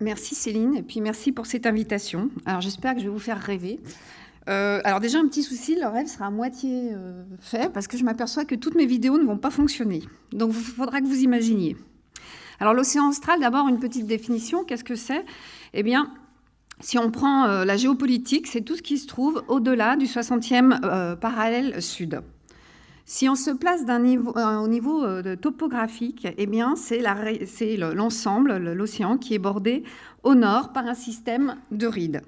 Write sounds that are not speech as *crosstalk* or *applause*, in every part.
Merci Céline, et puis merci pour cette invitation. Alors j'espère que je vais vous faire rêver. Euh, alors déjà, un petit souci, le rêve sera à moitié euh, fait, parce que je m'aperçois que toutes mes vidéos ne vont pas fonctionner. Donc il faudra que vous imaginiez. Alors l'océan austral, d'abord une petite définition, qu'est-ce que c'est? Eh bien, si on prend euh, la géopolitique, c'est tout ce qui se trouve au-delà du 60e parallèle sud. Si on se place au niveau topographique, eh bien, c'est l'ensemble, l'océan, qui est bordé au nord par un système de rides.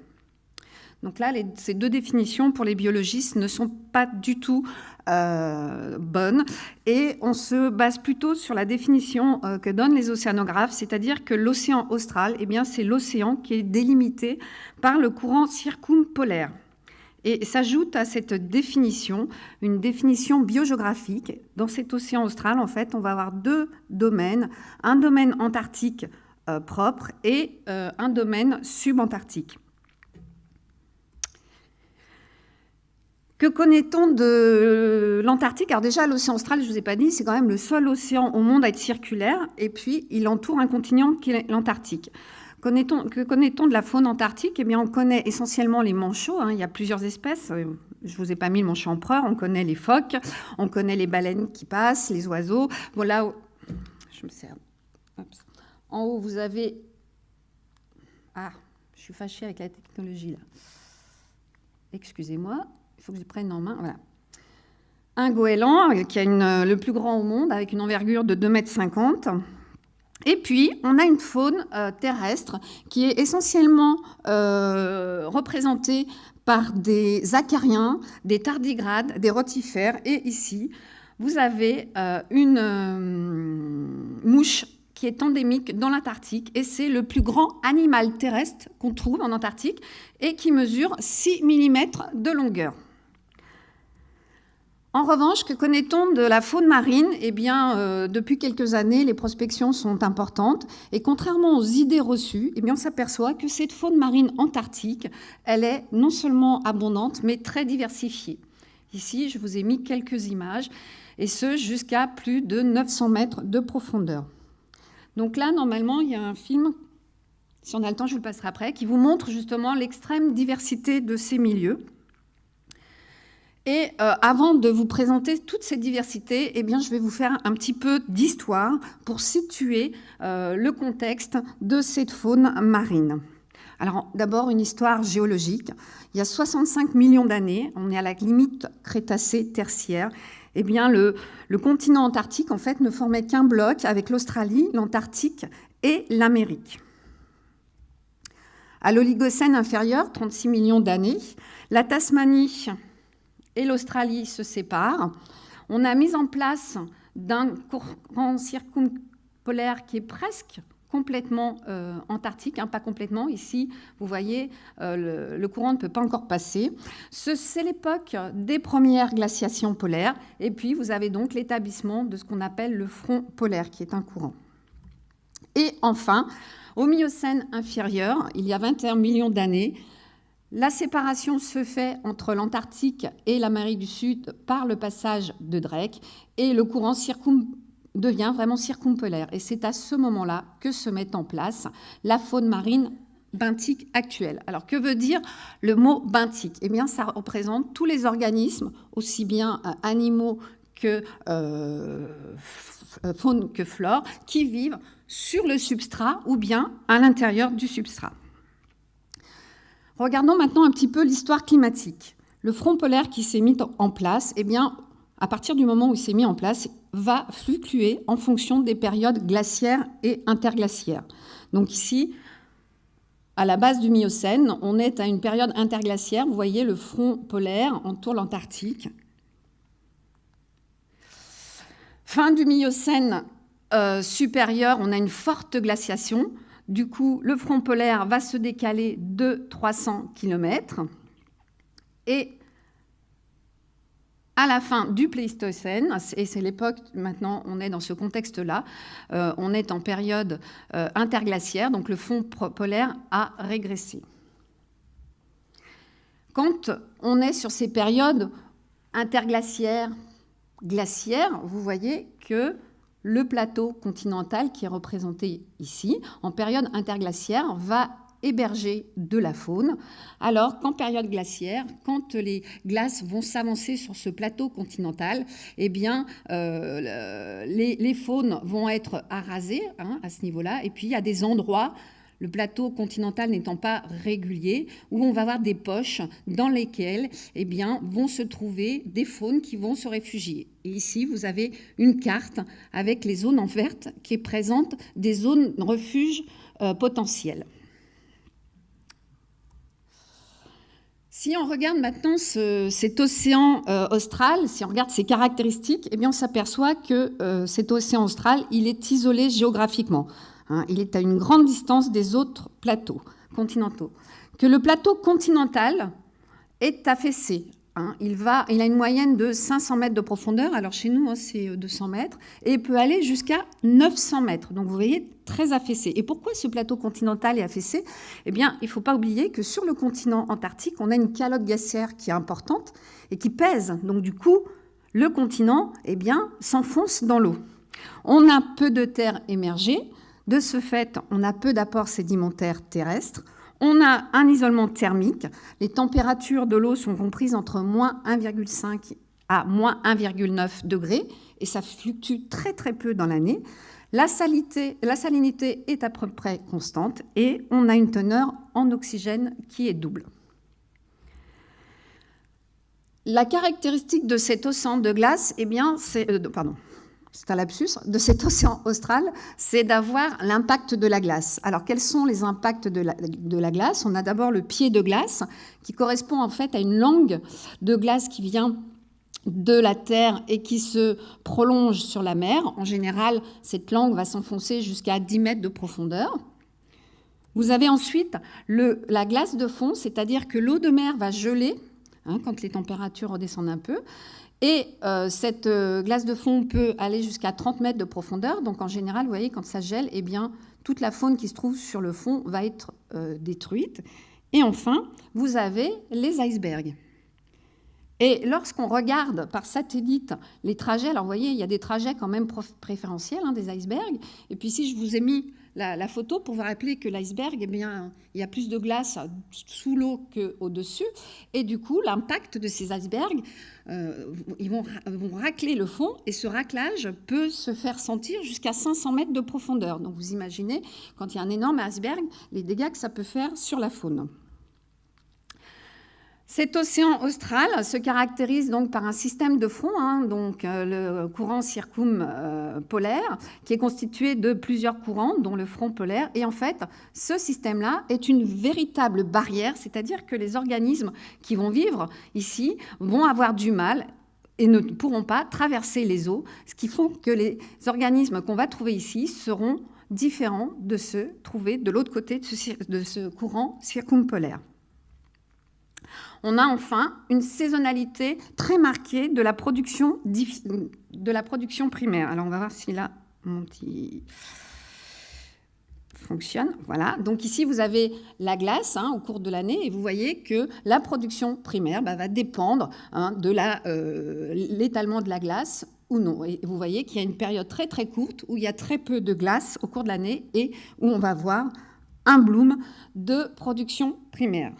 Donc là, ces deux définitions pour les biologistes ne sont pas du tout euh, bonnes et on se base plutôt sur la définition euh, que donnent les océanographes, c'est-à-dire que l'océan austral, eh bien, c'est l'océan qui est délimité par le courant circumpolaire. Et s'ajoute à cette définition une définition biogéographique. Dans cet océan austral, en fait, on va avoir deux domaines, un domaine antarctique euh, propre et un domaine subantarctique. Que connaît-on de l'Antarctique? Alors déjà, l'océan austral, je ne vous ai pas dit, c'est quand même le seul océan au monde à être circulaire, et puis il entoure un continent qui est l'Antarctique. que connaît-on de la faune antarctique? Eh bien, on connaît essentiellement les manchots, hein. il y a plusieurs espèces, je ne vous ai pas mis le manchot empereur, on connaît les phoques, on connaît les baleines qui passent, les oiseaux. Voilà, je me sers. En haut, vous avez... Ah, je suis fâchée avec la technologie là. Excusez-moi faut que je prenne en main. Voilà. Un goéland, qui est le plus grand au monde, avec une envergure de 2,50 m. Et puis, on a une faune euh, terrestre qui est essentiellement euh, représentée par des acariens, des tardigrades, des rotifères. Et ici, vous avez euh, une mouche qui est endémique dans l'Antarctique et c'est le plus grand animal terrestre qu'on trouve en Antarctique et qui mesure 6 mm de longueur. En revanche, que connaît-on de la faune marine? Eh euh, depuis quelques années, les prospections sont importantes. Et contrairement aux idées reçues, eh on s'aperçoit que cette faune marine antarctique, est non seulement abondante, mais très diversifiée. Ici, je vous ai mis quelques images, et ce, jusqu'à plus de 900 mètres de profondeur. Donc là, normalement, il y a un film, si on a le temps, je vous le passerai après, qui vous montre justement l'extrême diversité de ces milieux. Et euh, avant de vous présenter toute cette diversité, eh bien, je vais vous faire un petit peu d'histoire pour situer euh, le contexte de cette faune marine. Alors d'abord une histoire géologique. Il y a 65 millions d'années, on est à la limite Crétacé-Tertiaire, eh bien le, le, continent antarctique en fait ne formait qu'un bloc avec l'Australie, l'Antarctique et l'Amérique. À l'Oligocène inférieur, 36 millions d'années, la Tasmanie et l'Australie se séparent. On a mis en place d'un courant circumpolaire qui est presque complètement euh, antarctique, hein, pas complètement. Ici, vous voyez, euh, le, courant ne peut pas encore passer. C'est l'époque des premières glaciations polaires. Et puis, vous avez donc l'établissement de ce qu'on appelle le front polaire, qui est un courant. Et enfin, au Miocène inférieur, il y a 21 millions d'années, la séparation se fait entre l'Antarctique et l'Amérique du Sud par le passage de Drake et le courant devient vraiment circumpolaire. Et c'est à ce moment-là que se met en place la faune marine benthique actuelle. Alors, que veut dire le mot benthique Eh bien, ça représente tous les organismes, aussi bien euh, animaux que euh, faune que flore, qui vivent sur le substrat ou bien à l'intérieur du substrat. Regardons maintenant un petit peu l'histoire climatique. Le front polaire qui s'est mis en place, eh bien, à partir du moment où il s'est mis en place, va fluctuer en fonction des périodes glaciaires et interglaciaires. Donc ici, à la base du Miocène, on est à une période interglaciaire. Vous voyez, le front polaire entoure l'Antarctique. Fin du Miocène euh, supérieur, on a une forte glaciation. Du coup, le front polaire va se décaler de 300 km. Et à la fin du Pléistocène, et c'est l'époque, maintenant on est dans ce contexte-là, euh, on est en période euh, interglaciaire, donc le fond polaire a régressé. Quand on est sur ces périodes interglaciaires, glaciaires, vous voyez que le plateau continental qui est représenté ici, en période interglaciaire, va héberger de la faune, alors qu'en période glaciaire, quand les glaces vont s'avancer sur ce plateau continental, eh bien, euh, les, faunes vont être arasées hein, à ce niveau-là, et puis il y a des endroits le plateau continental n'étant pas régulier, où on va avoir des poches dans lesquelles eh vont se trouver des faunes qui vont se réfugier. Et ici, vous avez une carte avec les zones en verte qui présentent des zones refuge euh, potentielles. Si on regarde maintenant cet océan euh, austral, si on regarde ses caractéristiques, eh bien on s'aperçoit que euh, cet océan austral, il est isolé géographiquement. Hein. il est à une grande distance des autres plateaux continentaux. Que le plateau continental est affaissé. Hein. il, il a une moyenne de 500 mètres de profondeur, alors chez nous hein, c'est 200 mètres, et peut aller jusqu'à 900 mètres. Donc vous voyez, très affaissé. Et pourquoi ce plateau continental est affaissé? Eh bien, il ne faut pas oublier que sur le continent antarctique, on a une calotte glaciaire qui est importante et qui pèse. Donc du coup, le continent eh bien, s'enfonce dans l'eau. On a peu de terre émergée. De ce fait, on a peu d'apports sédimentaires terrestres. On a un isolement thermique. Les températures de l'eau sont comprises entre moins 1,5 à moins 1,9 degrés et ça fluctue très très peu dans l'année. La, salinité est à peu près constante et on a une teneur en oxygène qui est double. La caractéristique de cet océan de glace, eh bien, c'est, euh, pardon, c'est un lapsus, de cet océan austral, c'est d'avoir l'impact de la glace. Alors, quels sont les impacts de la, glace? On a d'abord le pied de glace, qui correspond en fait à une langue de glace qui vient de la terre et qui se prolonge sur la mer. En général, cette langue va s'enfoncer jusqu'à 10 mètres de profondeur. Vous avez ensuite la glace de fond, c'est-à-dire que l'eau de mer va geler hein, quand les températures redescendent un peu. Et euh, cette euh, glace de fond peut aller jusqu'à 30 mètres de profondeur. Donc en général, vous voyez, quand ça gèle, eh bien, toute la faune qui se trouve sur le fond va être euh, détruite. Et enfin, vous avez les icebergs. Et lorsqu'on regarde par satellite les trajets, alors vous voyez, il y a des trajets quand même préférentiels, hein, des icebergs. Et puis ici, je vous ai mis la, photo pour vous rappeler que l'iceberg, eh bien, il y a plus de glace sous l'eau qu'au-dessus. Et du coup, l'impact de ces icebergs, euh, ils vont, vont, racler le fond et ce raclage peut se faire sentir jusqu'à 500 mètres de profondeur. Donc vous imaginez, quand il y a un énorme iceberg, les dégâts que ça peut faire sur la faune. Cet océan austral se caractérise donc par un système de front, hein, donc euh, le courant circumpolaire, qui est constitué de plusieurs courants, dont le front polaire. Et en fait, ce système-là est une véritable barrière, c'est-à-dire que les organismes qui vont vivre ici vont avoir du mal et ne pourront pas traverser les eaux, ce qui font que les organismes qu'on va trouver ici seront différents de ceux trouvés de l'autre côté de ce courant circumpolaire. On a enfin une saisonnalité très marquée de la production, primaire. Alors on va voir si là, mon petit fonctionne. Voilà. Donc ici, vous avez la glace hein, au cours de l'année et vous voyez que la production primaire bah, va dépendre hein, de euh, l'étalement de la glace ou non. Et vous voyez qu'il y a une période très très courte où il y a très peu de glace au cours de l'année et où on va voir un bloom de production primaire.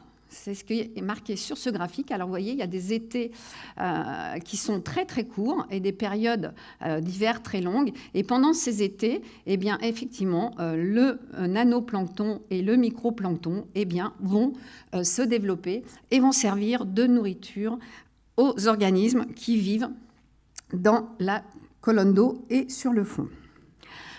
C'est ce qui est marqué sur ce graphique. Alors, vous voyez, il y a des étés euh, qui sont très, très courts et des périodes euh, d'hiver très longues. Et pendant ces étés, eh bien, effectivement, euh, le nanoplancton et le microplancton eh bien, vont se développer et vont servir de nourriture aux organismes qui vivent dans la colonne d'eau et sur le fond.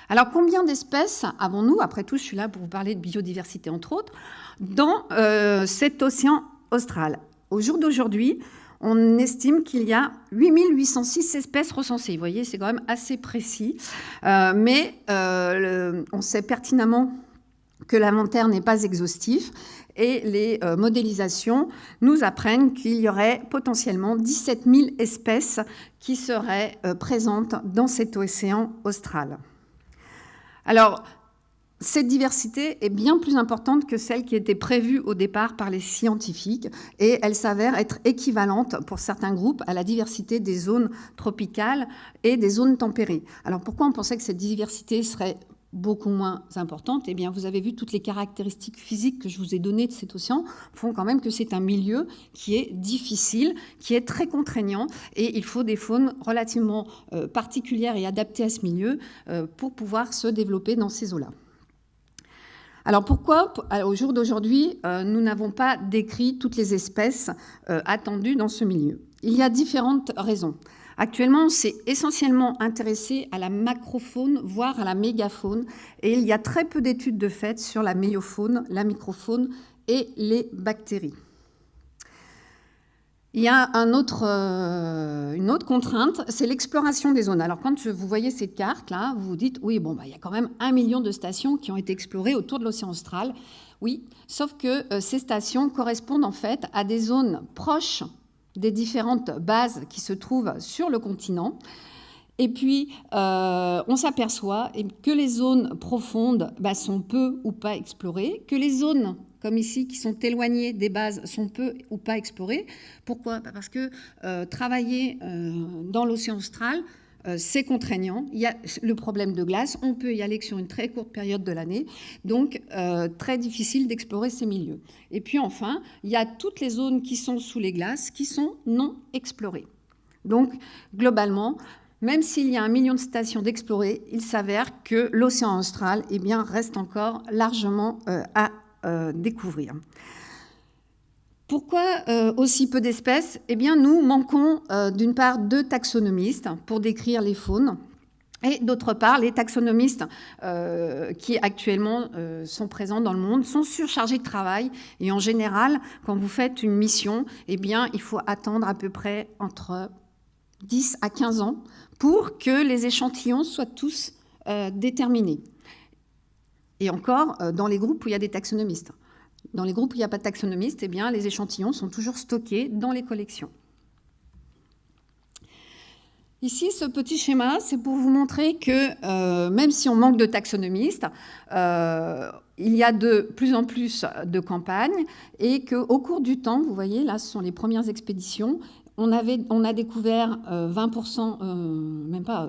Alors, combien d'espèces avons-nous? Après tout, je suis là pour vous parler de biodiversité, entre autres dans euh, cet océan austral. Au jour d'aujourd'hui, on estime qu'il y a 8806 espèces recensées. Vous voyez, c'est quand même assez précis. Euh, mais euh, on sait pertinemment que l'inventaire n'est pas exhaustif et les modélisations nous apprennent qu'il y aurait potentiellement 17 000 espèces qui seraient présentes dans cet océan austral. Alors, cette diversité est bien plus importante que celle qui était prévue au départ par les scientifiques et elle s'avère être équivalente pour certains groupes à la diversité des zones tropicales et des zones tempérées. Alors pourquoi on pensait que cette diversité serait beaucoup moins importante, eh bien, vous avez vu toutes les caractéristiques physiques que je vous ai données de cet océan font quand même que c'est un milieu qui est difficile, qui est très contraignant, et il faut des faunes relativement euh, particulières et adaptées à ce milieu euh, pour pouvoir se développer dans ces eaux-là. Alors pourquoi, au jour d'aujourd'hui, euh, nous n'avons pas décrit toutes les espèces attendues dans ce milieu? Il y a différentes raisons. Actuellement, on s'est essentiellement intéressé à la macrofaune, voire à la mégafaune, et il y a très peu d'études de fait sur la méofaune, la microfaune et les bactéries. Il y a euh, une autre contrainte, c'est l'exploration des zones. Alors quand vous voyez cette carte-là, vous vous dites, oui, bon, bah, il y a quand même un million de stations qui ont été explorées autour de l'océan austral. Oui, sauf que euh, ces stations correspondent en fait à des zones proches des différentes bases qui se trouvent sur le continent. Et puis, euh, on s'aperçoit que les zones profondes bah, sont peu ou pas explorées, que les zones, comme ici, qui sont éloignées des bases, sont peu ou pas explorées. Pourquoi? Bah, Parce que euh, travailler euh, dans l'océan austral, c'est contraignant. Il y a le problème de glace, on peut y aller que sur une très courte période de l'année, donc très difficile d'explorer ces milieux. Et puis enfin, il y a toutes les zones qui sont sous les glaces qui sont non explorées. Donc globalement, même s'il y a un million de stations d'explorer, il s'avère que l'océan austral eh reste encore largement euh, à découvrir. Pourquoi euh, aussi peu d'espèces? Eh bien, nous manquons euh, d'une part de taxonomistes pour décrire les faunes, et d'autre part, les taxonomistes euh, qui actuellement sont présents dans le monde sont surchargés de travail. Et en général, quand vous faites une mission, eh il faut attendre à peu près entre 10 à 15 ans pour que les échantillons soient tous déterminés. Et encore, dans les groupes où il y a des taxonomistes. Dans les groupes où il n'y a pas de taxonomiste, eh bien, les échantillons sont toujours stockés dans les collections. Ici, ce petit schéma, c'est pour vous montrer que euh, même si on manque de taxonomistes, euh, il y a de plus en plus de campagnes et qu'au cours du temps, vous voyez, là, ce sont les premières expéditions, on, avait, on a découvert 20%, euh, même pas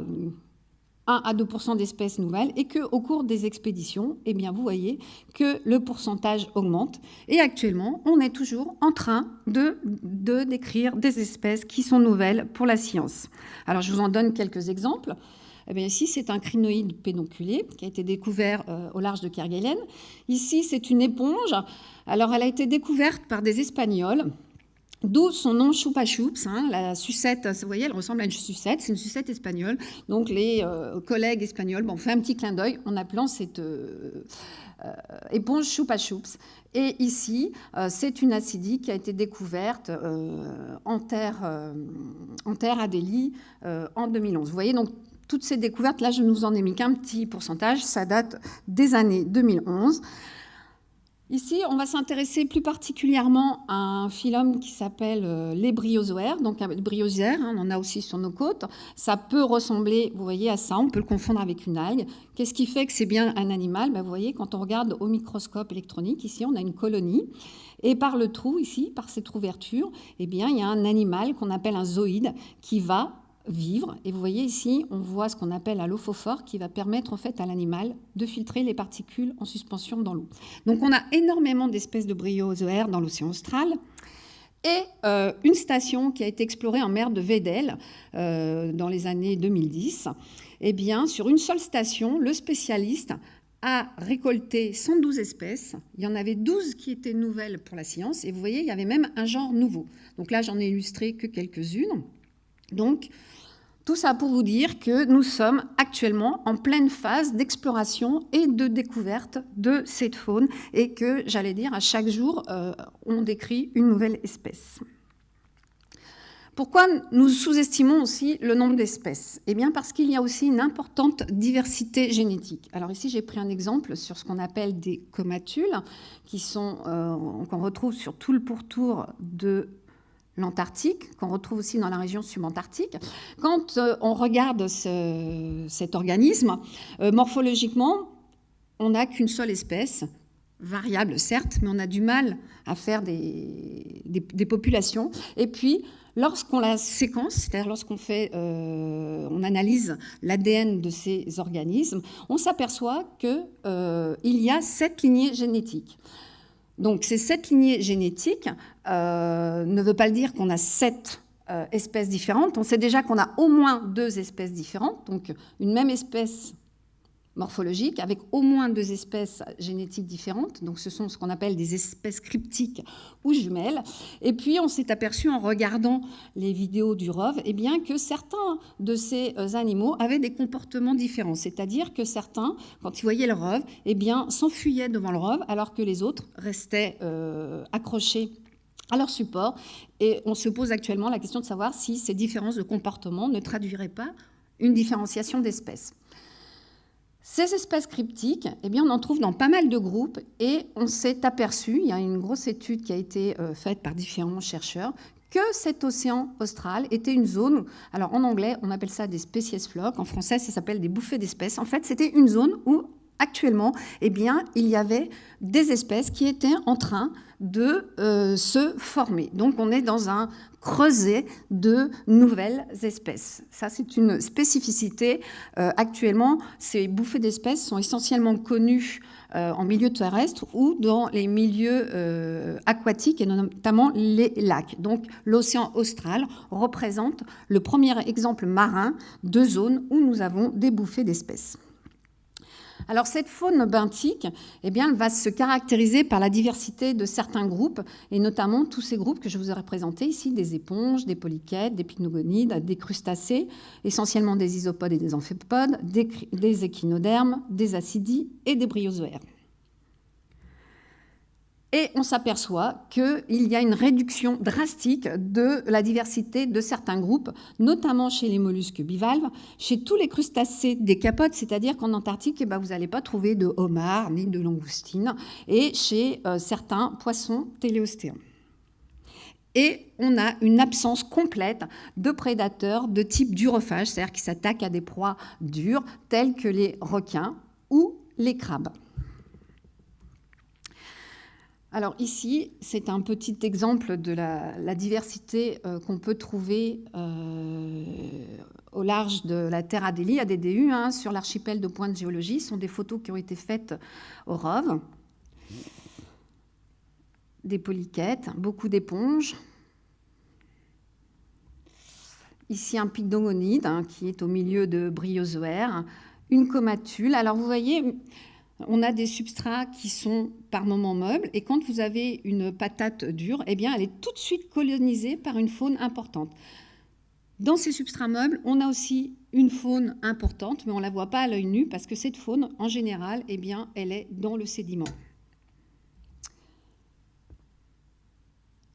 1 à 2% d'espèces nouvelles et qu'au cours des expéditions, eh bien, vous voyez que le pourcentage augmente. Et actuellement, on est toujours en train de, de décrire des espèces qui sont nouvelles pour la science. Alors, je vous en donne quelques exemples. Eh bien, ici, c'est un crinoïde pédonculé qui a été découvert euh, au large de Kerguelen. Ici, c'est une éponge. Alors, elle a été découverte par des Espagnols D'où son nom Choupa Choups, hein, la sucette, vous voyez, elle ressemble à une sucette, c'est une sucette espagnole. Donc les euh, collègues espagnols bon, on fait un petit clin d'œil en appelant cette euh, euh, éponge Choupa Choups. Et ici, c'est une acidie qui a été découverte en terre, en terre à Delhi en 2011. Vous voyez, donc toutes ces découvertes, là je ne vous en ai mis qu'un petit pourcentage, ça date des années 2011. Ici, on va s'intéresser plus particulièrement à un phylum qui s'appelle euh, les bryozoaires. Donc, les bryozoaires, hein, on en a aussi sur nos côtes. Ça peut ressembler, vous voyez, à ça. On peut le confondre avec une algue. Qu'est-ce qui fait que c'est bien un animal? Ben, Vous voyez, quand on regarde au microscope électronique, ici, on a une colonie. Et par le trou, ici, par cette ouverture, eh bien, il y a un animal qu'on appelle un zooïde qui va vivre. Et vous voyez ici, on voit ce qu'on appelle un lophophore qui va permettre en fait à l'animal de filtrer les particules en suspension dans l'eau. Donc on a énormément d'espèces de bryozoaires dans l'océan austral. Et euh, une station qui a été explorée en mer de Vedel euh, dans les années 2010. Eh bien, sur une seule station, le spécialiste a récolté 112 espèces. Il y en avait 12 qui étaient nouvelles pour la science. Et vous voyez, il y avait même un genre nouveau. Donc là, j'en ai illustré que quelques-unes. Donc, tout ça pour vous dire que nous sommes actuellement en pleine phase d'exploration et de découverte de cette faune et que, j'allais dire, à chaque jour, euh, on décrit une nouvelle espèce. Pourquoi nous sous-estimons aussi le nombre d'espèces? Eh bien parce qu'il y a aussi une importante diversité génétique. Alors ici j'ai pris un exemple sur ce qu'on appelle des comatules, euh, qu'on retrouve sur tout le pourtour de l'Antarctique, qu'on retrouve aussi dans la région subantarctique. Quand euh, on regarde cet organisme, euh, morphologiquement, on n'a qu'une seule espèce, variable certes, mais on a du mal à faire des, populations. Et puis, Lorsqu'on la séquence, c'est-à-dire lorsqu'on fait, euh, on analyse l'ADN de ces organismes, on s'aperçoit qu'il euh, y a sept lignées génétiques. Donc ces sept lignées génétiques euh, ne veut pas dire qu'on a sept espèces différentes. On sait déjà qu'on a au moins deux espèces différentes. Donc une même espèce morphologiques avec au moins deux espèces génétiques différentes. Donc ce sont ce qu'on appelle des espèces cryptiques ou jumelles. Et puis on s'est aperçu en regardant les vidéos du ROV eh bien, que certains de ces euh, animaux avaient des comportements différents. C'est-à-dire que certains, quand ils voyaient le ROV, eh s'enfuyaient devant le ROV alors que les autres restaient euh, accrochés à leur support. Et on se pose actuellement la question de savoir si ces différences de comportement ne traduiraient pas une différenciation d'espèces. Ces espèces cryptiques, eh bien, on en trouve dans pas mal de groupes et on s'est aperçu, il y a une grosse étude qui a été euh, faite par différents chercheurs, que cet océan austral était une zone, alors en anglais on appelle ça des species flocks, en français ça s'appelle des bouffées d'espèces, en fait c'était une zone où actuellement eh bien, il y avait des espèces qui étaient en train de euh, se former. Donc on est dans un creuset de nouvelles espèces. Ça, c'est une spécificité. Euh, actuellement, ces bouffées d'espèces sont essentiellement connues euh, en milieu terrestre ou dans les milieux aquatiques et notamment les lacs. Donc l'océan austral représente le premier exemple marin de zone où nous avons des bouffées d'espèces. Alors cette faune benthique, eh bien, elle va se caractériser par la diversité de certains groupes, et notamment tous ces groupes que je vous ai représentés ici, des éponges, des polychètes, des pycnogonides, des crustacés, essentiellement des isopodes et des amphipodes, des, des échinodermes, des acidies et des bryozoaires. Et on s'aperçoit qu'il y a une réduction drastique de la diversité de certains groupes, notamment chez les mollusques bivalves, chez tous les crustacés des capotes, c'est-à-dire qu'en Antarctique, eh ben, vous n'allez pas trouver de homards ni de langoustines, et chez euh, certains poissons téléostéens. Et on a une absence complète de prédateurs de type durophage, c'est-à-dire qui s'attaquent à des proies dures, telles que les requins ou les crabes. Alors ici, c'est un petit exemple de la, diversité euh, qu'on peut trouver euh, au large de la Terre Adélie, ADDU, hein, sur l'archipel de Pointe Géologie. Ce sont des photos qui ont été faites au ROV. Des polychètes, beaucoup d'éponges. Ici, un pygdogonide hein, qui est au milieu de bryozoaires. Une comatule. Alors vous voyez, on a des substrats qui sont par moments meubles, et quand vous avez une patate dure, eh bien, elle est tout de suite colonisée par une faune importante. Dans ces substrats meubles, on a aussi une faune importante, mais on ne la voit pas à l'œil nu, parce que cette faune, en général, eh bien, elle est dans le sédiment.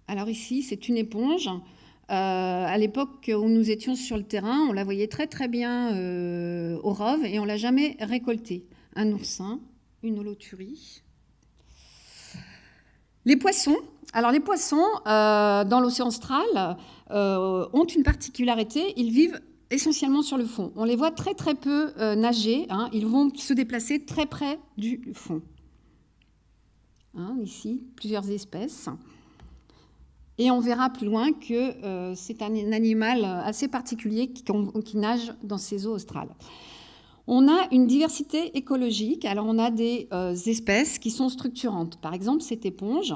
Alors ici, c'est une éponge. Euh, à l'époque où nous étions sur le terrain, on la voyait très très bien euh, au rove et on l'a jamais récoltée. Un oursin, une holoturie. Les poissons. Alors les poissons, euh, dans l'océan austral, euh, ont une particularité, ils vivent essentiellement sur le fond. On les voit très très peu euh, nager, hein. ils vont se déplacer très près du fond. Hein, ici, plusieurs espèces. Et on verra plus loin que c'est un animal assez particulier qui, qui, nage dans ces eaux australes. On a une diversité écologique. Alors, on a des euh, espèces qui sont structurantes. Par exemple, cette éponge,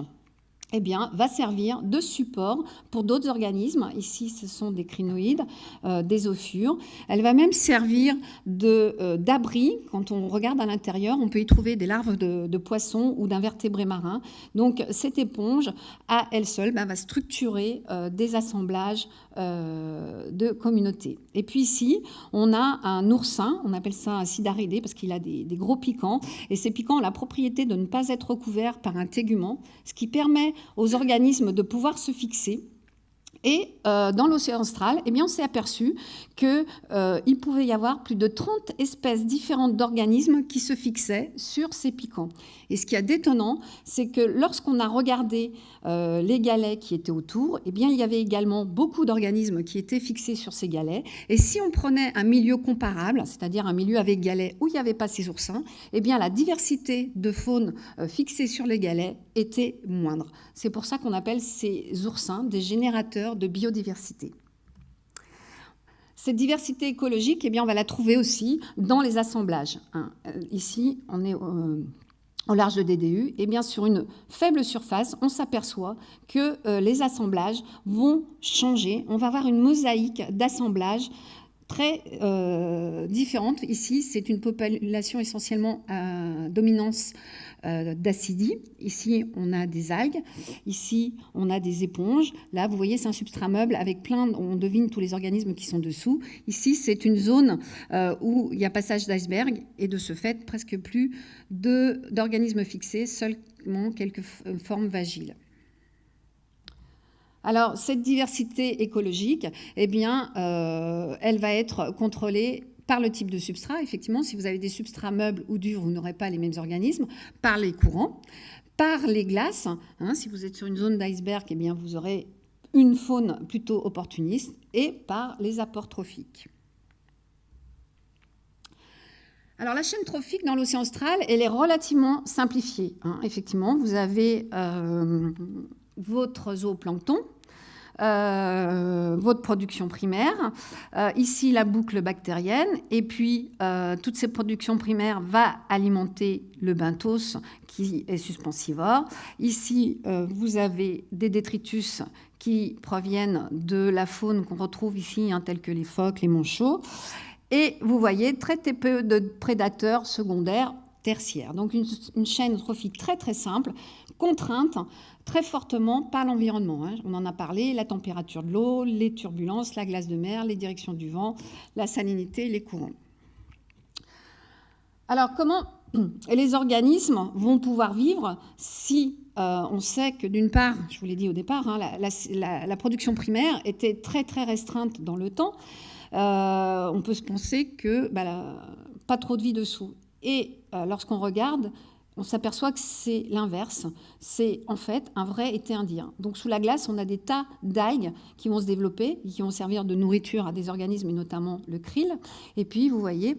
eh bien, va servir de support pour d'autres organismes. Ici, ce sont des crinoïdes, euh, des ophures. Elle va même servir euh, d'abri. Quand on regarde à l'intérieur, on peut y trouver des larves de, poissons ou d'invertébrés marins. Donc, cette éponge, à elle seule, bah, va structurer euh, des assemblages de communautés. Et puis ici, on a un oursin, on appelle ça un sidaridé parce qu'il a des, des gros piquants. Et ces piquants ont la propriété de ne pas être recouverts par un tégument, ce qui permet aux organismes de pouvoir se fixer Et euh, dans l'océan austral, eh bien, on s'est aperçu qu'il euh, pouvait y avoir plus de 30 espèces différentes d'organismes qui se fixaient sur ces piquants. Et ce qui est détonnant, c'est que lorsqu'on a regardé euh, les galets qui étaient autour, eh bien, il y avait également beaucoup d'organismes qui étaient fixés sur ces galets. Et si on prenait un milieu comparable, c'est-à-dire un milieu avec galets où il n'y avait pas ces oursins, eh bien, la diversité de faune fixée sur les galets était moindre. C'est pour ça qu'on appelle ces oursins des générateurs de biodiversité. Cette diversité écologique, eh bien, on va la trouver aussi dans les assemblages. Hein. Euh, ici, on est euh, au large de DDU, et bien sur une faible surface, on s'aperçoit que euh, les assemblages vont changer. On va avoir une mosaïque d'assemblages très différente. Ici, c'est une population essentiellement à dominance euh, d'acidie. Ici, on a des algues. Ici, on a des éponges. Là, vous voyez, c'est un substrat meuble avec plein, on devine tous les organismes qui sont dessous. Ici, c'est une zone euh, où il y a passage d'iceberg et de ce fait, presque plus d'organismes fixés, seulement quelques formes vagiles. Alors, cette diversité écologique, eh bien, euh, elle va être contrôlée par le type de substrat. Effectivement, si vous avez des substrats meubles ou durs, vous n'aurez pas les mêmes organismes. Par les courants, par les glaces. Hein, si vous êtes sur une zone d'iceberg, eh vous aurez une faune plutôt opportuniste. Et par les apports trophiques. Alors la chaîne trophique dans l'océan austral, elle est relativement simplifiée. Hein. Effectivement, vous avez euh, votre zooplancton, votre production primaire. Euh, ici, la boucle bactérienne. Et puis, euh, toutes ces productions primaires va alimenter le benthos qui est suspensivore. Ici, vous avez des détritus qui proviennent de la faune qu'on retrouve ici, hein, tels que les phoques, les manchots. Et vous voyez très peu de prédateurs secondaires tertiaires. Donc une, une chaîne trophique très très simple, contrainte très fortement par l'environnement. Hein. On en a parlé, la température de l'eau, les turbulences, la glace de mer, les directions du vent, la salinité, les courants. Alors comment *clears throat* les organismes vont pouvoir vivre si euh, on sait que d'une part, je vous l'ai dit au départ, hein, la, production primaire était très très restreinte dans le temps. Euh, on peut se penser que bah, pas trop de vie dessous. Et euh, lorsqu'on regarde on s'aperçoit que c'est l'inverse. C'est en fait un vrai été indien. Donc sous la glace, on a des tas d'algues qui vont se développer, qui vont servir de nourriture à des organismes, et notamment le krill. Et puis, vous voyez,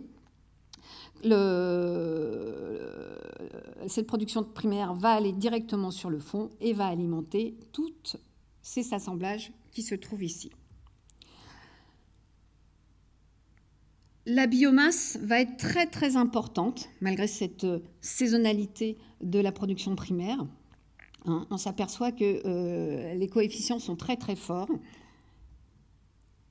cette production primaire va aller directement sur le fond et va alimenter tous ces assemblages qui se trouvent ici. La biomasse va être très très importante malgré cette euh, saisonnalité de la production primaire. Hein. on s'aperçoit que euh, les coefficients sont très très forts.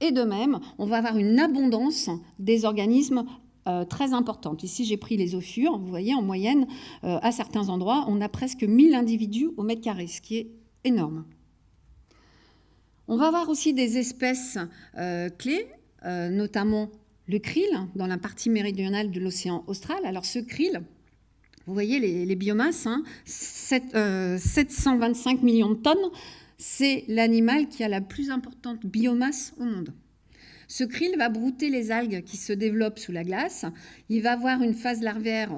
Et de même, on va avoir une abondance des organismes euh, très importante. Ici, j'ai pris les ophures. Vous voyez, en moyenne, à certains endroits, on a presque 1000 individus au mètre carré, ce qui est énorme. On va avoir aussi des espèces clés, notamment le krill dans la partie méridionale de l'océan austral. Alors ce krill, vous voyez les, biomasses, 725 hein, euh, millions de tonnes, c'est l'animal qui a la plus importante biomasse au monde. Ce krill va brouter les algues qui se développent sous la glace. Il va avoir une phase larvaire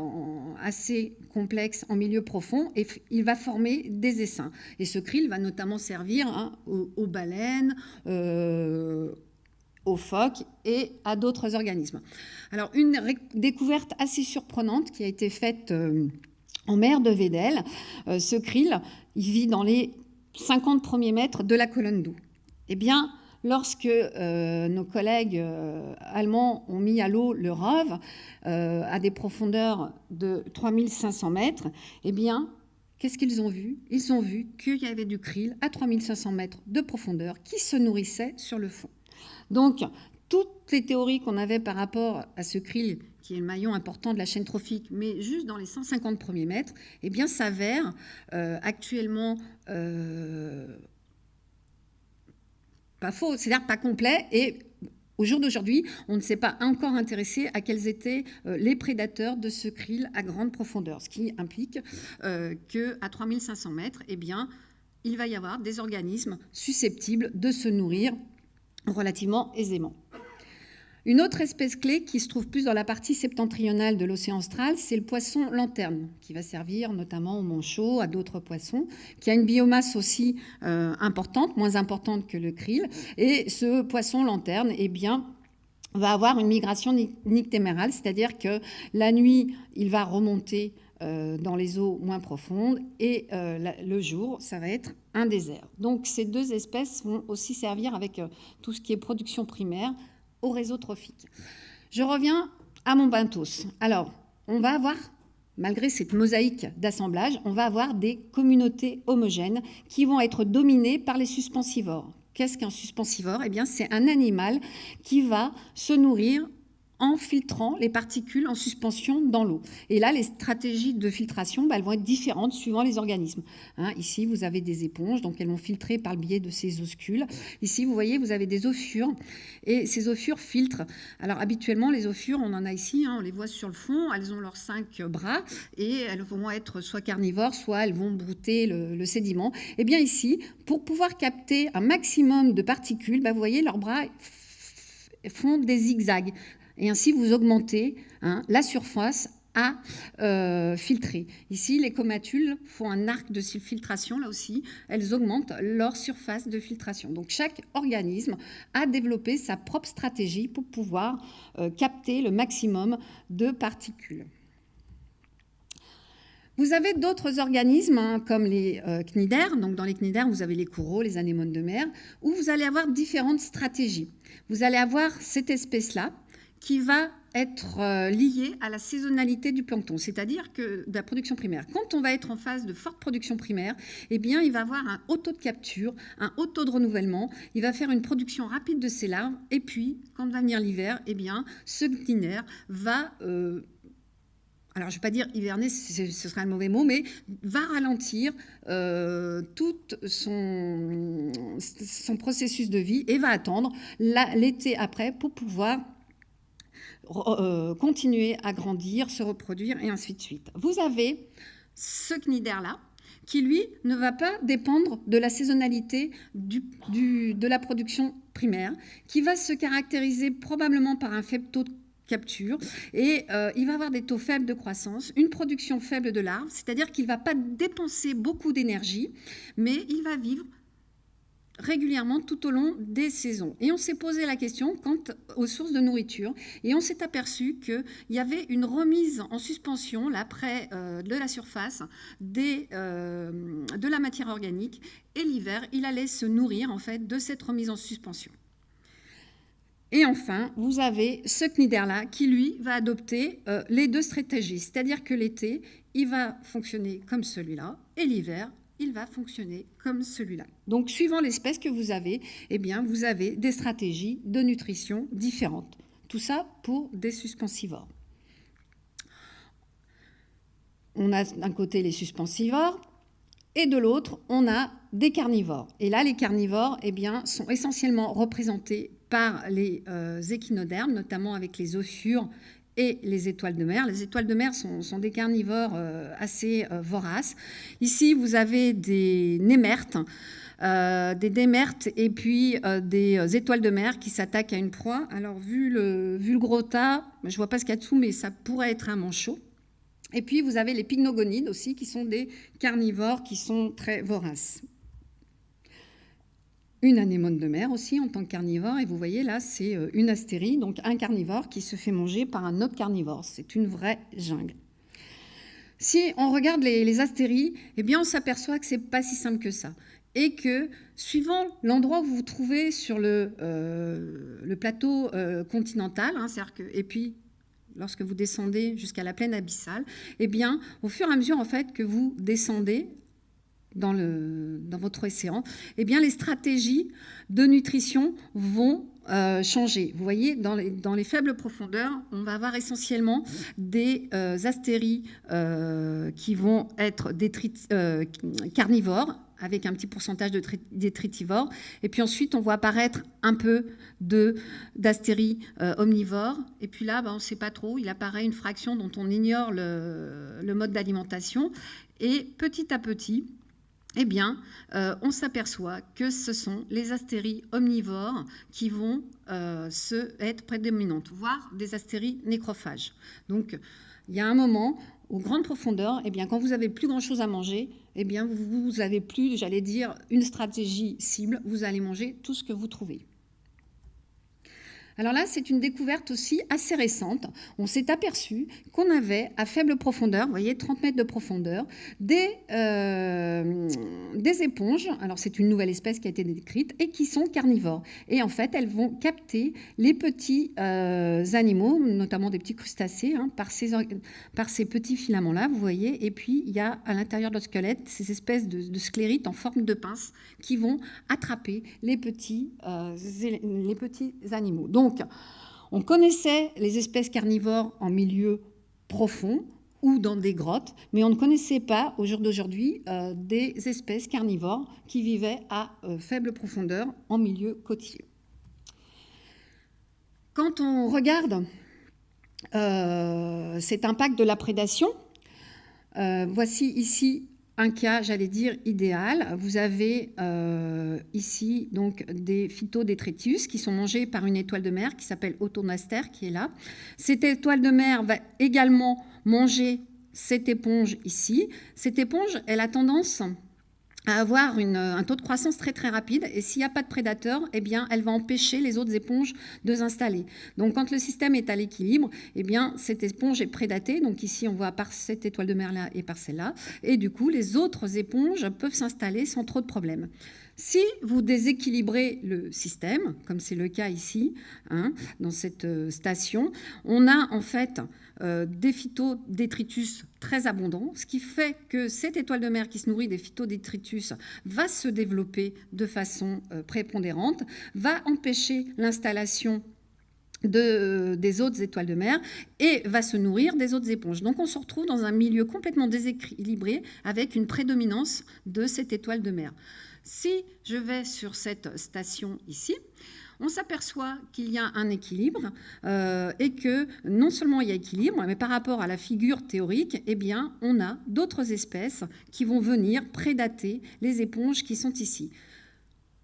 assez complexe en milieu profond et il va former des essaims. Et ce krill va notamment servir hein, aux, baleines, euh, aux phoques et à d'autres organismes. Alors, une découverte assez surprenante qui a été faite euh, en mer de Vedel, euh, ce krill, il vit dans les 50 premiers mètres de la colonne d'eau. Eh bien, lorsque euh, nos collègues allemands ont mis à l'eau le ROV à des profondeurs de 3500 mètres, eh bien, qu'est-ce qu'ils ont vu? Ils ont vu qu'il y avait du krill à 3500 mètres de profondeur qui se nourrissait sur le fond. Donc, toutes les théories qu'on avait par rapport à ce krill, qui est le maillon important de la chaîne trophique, mais juste dans les 150 premiers mètres, eh bien, s'avèrent euh, actuellement euh, pas faux, c'est-à-dire pas complet. Et au jour d'aujourd'hui, on ne s'est pas encore intéressé à quels étaient euh, les prédateurs de ce krill à grande profondeur, ce qui implique qu'à 3500 mètres, eh bien, il va y avoir des organismes susceptibles de se nourrir relativement aisément. Une autre espèce clé qui se trouve plus dans la partie septentrionale de l'océan austral, c'est le poisson lanterne, qui va servir notamment au manchot, à d'autres poissons, qui a une biomasse aussi euh, importante, moins importante que le krill. Et ce poisson lanterne, eh bien, va avoir une migration nictémérale, c'est-à-dire que la nuit, il va remonter dans les eaux moins profondes et euh, le jour, ça va être un désert. Donc ces deux espèces vont aussi servir avec tout ce qui est production primaire au réseau trophique. Je reviens à mon bentos. Alors, on va avoir, malgré cette mosaïque d'assemblage, on va avoir des communautés homogènes qui vont être dominées par les suspensivores. Qu'est-ce qu'un suspensivore Eh bien, c'est un animal qui va se nourrir en filtrant les particules en suspension dans l'eau. Et là, les stratégies de filtration, bah, elles vont être différentes suivant les organismes. Hein, ici, vous avez des éponges, donc elles vont filtrer par le biais de ces oscules. Ici, vous voyez, vous avez des ophures, et ces ophures filtrent. Alors, habituellement, les ophures, on en a ici, hein, on les voit sur le fond, elles ont leurs cinq bras, et elles vont être soit carnivores, soit elles vont brouter le, sédiment. Et eh bien ici, pour pouvoir capter un maximum de particules, bah, vous voyez, leurs bras font des zigzags et ainsi vous augmentez hein, la surface à euh, filtrer. Ici, les comatules font un arc de filtration, là aussi, elles augmentent leur surface de filtration. Donc chaque organisme a développé sa propre stratégie pour pouvoir euh, capter le maximum de particules. Vous avez d'autres organismes hein, comme les euh, cnidaires. Donc dans les cnidaires, vous avez les coraux, les anémones de mer, où vous allez avoir différentes stratégies. Vous allez avoir cette espèce-là qui va être euh, lié à la saisonnalité du plancton, c'est-à-dire que de la production primaire. Quand on va être en phase de forte production primaire, eh bien, il va avoir un haut taux de capture, un haut taux de renouvellement, il va faire une production rapide de ses larves, et puis, quand va venir l'hiver, eh bien, ce glinaire va... Euh, alors je ne vais pas dire hiverner, ce serait un mauvais mot, mais va ralentir euh, tout son, son, processus de vie et va attendre l'été après pour pouvoir euh, continuer à grandir, se reproduire et ainsi de suite. Vous avez ce cnidaire-là qui, lui, ne va pas dépendre de la saisonnalité de la production primaire, qui va se caractériser probablement par un faible taux de capture et euh, il va avoir des taux faibles de croissance, une production faible de larves, c'est-à-dire qu'il ne va pas dépenser beaucoup d'énergie, mais il va vivre régulièrement tout au long des saisons. Et on s'est posé la question quant aux sources de nourriture et on s'est aperçu qu'il y avait une remise en suspension là près euh, de la surface euh, de la matière organique et l'hiver il allait se nourrir en fait de cette remise en suspension. Et enfin, vous avez ce cnidaire-là qui, lui, va adopter euh, les deux stratégies. C'est-à-dire que l'été, il va fonctionner comme celui-là, et l'hiver, il va fonctionner comme celui-là. Donc, suivant l'espèce que vous avez, eh bien, vous avez des stratégies de nutrition différentes. Tout ça pour des suspensivores. On a d'un côté les suspensivores et de l'autre, on a des carnivores. Et là, les carnivores eh bien, sont essentiellement représentés par les euh, échinodermes, notamment avec les ophures et les étoiles de mer. Les étoiles de mer sont, des carnivores euh, assez euh, voraces. Ici, vous avez des némertes, euh, des démertes et puis des étoiles de mer qui s'attaquent à une proie. Alors, vu le, vu gros tas, je ne vois pas ce qu'il y a dessous, mais ça pourrait être un manchot. Et puis, vous avez les pycnogonides aussi, qui sont des carnivores qui sont très voraces une anémone de mer aussi en tant que carnivore. Et vous voyez là, c'est euh, une astérie, donc un carnivore qui se fait manger par un autre carnivore. C'est une vraie jungle. Si on regarde les, astéries, eh bien on s'aperçoit que c'est pas si simple que ça. Et que suivant l'endroit où vous vous trouvez sur le, euh, plateau euh, continental, hein, et puis lorsque vous descendez jusqu'à la plaine abyssale, eh bien, au fur et à mesure en fait que vous descendez, dans, le, dans votre océan, eh bien, les stratégies de nutrition vont euh, changer. Vous voyez, dans les, dans les, faibles profondeurs, on va avoir essentiellement des euh, astéries euh, qui vont être carnivores, avec un petit pourcentage de détritivores. Et puis ensuite, on voit apparaître un peu d'astéries omnivores. Et puis là, ben, on ne sait pas trop, il apparaît une fraction dont on ignore le, le mode d'alimentation. Et petit à petit, eh bien, euh, on s'aperçoit que ce sont les astéries omnivores qui vont euh, se, être prédominantes, voire des astéries nécrophages. Donc, il y a un moment, aux grandes profondeurs, eh bien, quand vous avez plus grand-chose à manger, eh bien, vous n'avez plus, j'allais dire, une stratégie cible, vous allez manger tout ce que vous trouvez. Alors là, c'est une découverte aussi assez récente. On s'est aperçu qu'on avait à faible profondeur, vous voyez, 30 mètres de profondeur, des, euh, des éponges. Alors c'est une nouvelle espèce qui a été décrite et qui sont carnivores. Et en fait, elles vont capter les petits euh, animaux, notamment des petits crustacés, hein, par, ces, par ces petits filaments-là, vous voyez. Et puis, il y a à l'intérieur de notre squelette ces espèces de, de, sclérites en forme de pince qui vont attraper les petits, euh, les petits animaux. Donc, donc, on connaissait les espèces carnivores en milieu profond ou dans des grottes, mais on ne connaissait pas au jour d'aujourd'hui euh, des espèces carnivores qui vivaient à euh, faible profondeur en milieu côtier. Quand on regarde euh, cet impact de la prédation, voici ici un cas, j'allais dire, idéal. Vous avez euh, ici donc des phytodétritus qui sont mangés par une étoile de mer qui s'appelle Autonaster, qui est là. Cette étoile de mer va également manger cette éponge ici. Cette éponge, elle a tendance à avoir un taux de croissance très très rapide et s'il n'y a pas de prédateur, eh bien, elle va empêcher les autres éponges de s'installer. Donc quand le système est à l'équilibre, eh bien, cette éponge est prédatée. Donc ici, on voit par cette étoile de mer là et par celle-là. Et du coup, les autres éponges peuvent s'installer sans trop de problèmes. Si vous déséquilibrez le système, comme c'est le cas ici, hein, dans cette euh, station, on a en fait euh, des phytodétritus très abondants, ce qui fait que cette étoile de mer qui se nourrit des phytodétritus va se développer de façon euh, prépondérante, va empêcher l'installation de, des autres étoiles de mer et va se nourrir des autres éponges. Donc on se retrouve dans un milieu complètement déséquilibré avec une prédominance de cette étoile de mer. Si je vais sur cette station ici, on s'aperçoit qu'il y a un équilibre euh, et que non seulement il y a équilibre, mais par rapport à la figure théorique, eh on a d'autres espèces qui vont venir prédater les éponges qui sont ici.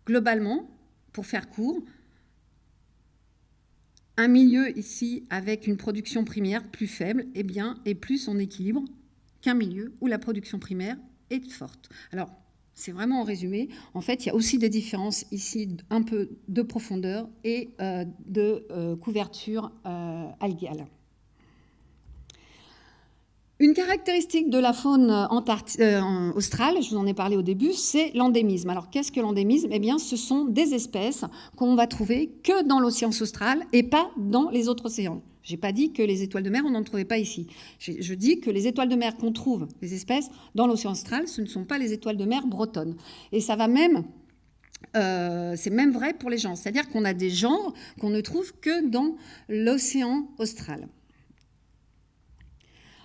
Globalement, pour faire court, un milieu ici avec une production primaire plus faible eh bien, est plus en équilibre qu'un milieu où la production primaire est forte. Alors, c'est vraiment en résumé. En fait, il y a aussi des différences ici, un peu de profondeur et euh, de euh, couverture euh, algale. Une caractéristique de la faune australe, je vous en ai parlé au début, c'est l'endémisme. Alors qu'est-ce que l'endémisme? Eh bien, ce sont des espèces qu'on va trouver que dans l'océan austral et pas dans les autres océans. Je n'ai pas dit que les étoiles de mer, on n'en trouvait pas ici. Je dis que les étoiles de mer qu'on trouve, les espèces, dans l'océan austral, ce ne sont pas les étoiles de mer bretonnes. Et ça va même... Euh, c'est même vrai pour les gens. C'est-à-dire qu'on a des genres qu'on ne trouve que dans l'océan austral.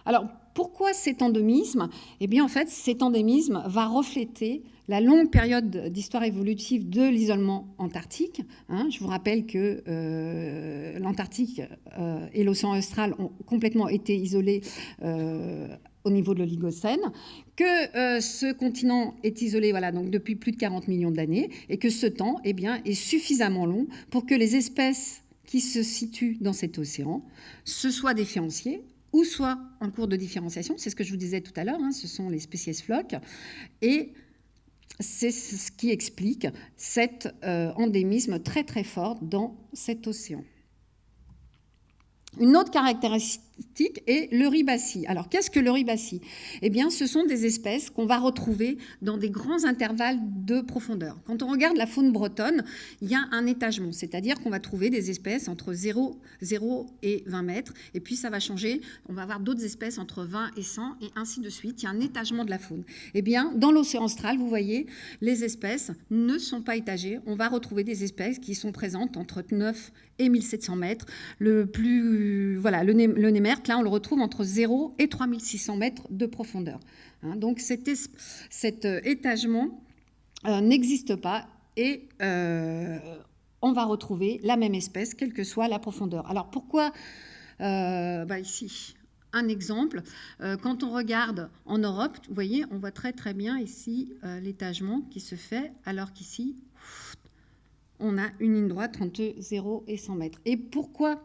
Alors, pourquoi cet endémisme Eh bien, en fait, cet endémisme va refléter la longue période d'histoire évolutive de l'isolement antarctique. Hein. je vous rappelle que euh, l'Antarctique euh, et l'océan austral ont complètement été isolés euh, au niveau de l'Oligocène, que ce continent est isolé voilà, donc depuis plus de 40 millions d'années et que ce temps eh bien, est suffisamment long pour que les espèces qui se situent dans cet océan se soient différenciées ou soit en cours de différenciation, c'est ce que je vous disais tout à l'heure, hein, ce sont les spécies flocs, et c'est ce qui explique cet euh, endémisme très très fort dans cet océan. Une autre caractéristique est le ribassi. Alors, qu'est-ce que le ribassi Eh bien, ce sont des espèces qu'on va retrouver dans des grands intervalles de profondeur. Quand on regarde la faune bretonne, il y a un étagement, c'est-à-dire qu'on va trouver des espèces entre 0, 0 et 20 mètres, et puis ça va changer, on va avoir d'autres espèces entre 20 et 100, et ainsi de suite. Il y a un étagement de la faune. Eh bien, dans l'océan austral, vous voyez, les espèces ne sont pas étagées. On va retrouver des espèces qui sont présentes entre 9 et 1700 mètres. Le plus, voilà, le, le là, on le retrouve entre 0 et 3600 mètres de profondeur. Hein. donc cet, euh, étagement euh, n'existe pas et euh, on va retrouver la même espèce, quelle que soit la profondeur. Alors pourquoi bah, ici un exemple. Quand on regarde en Europe, vous voyez, on voit très très bien ici l'étagement qui se fait, alors qu'ici, on a une ligne droite entre 0 et 100 mètres. Et pourquoi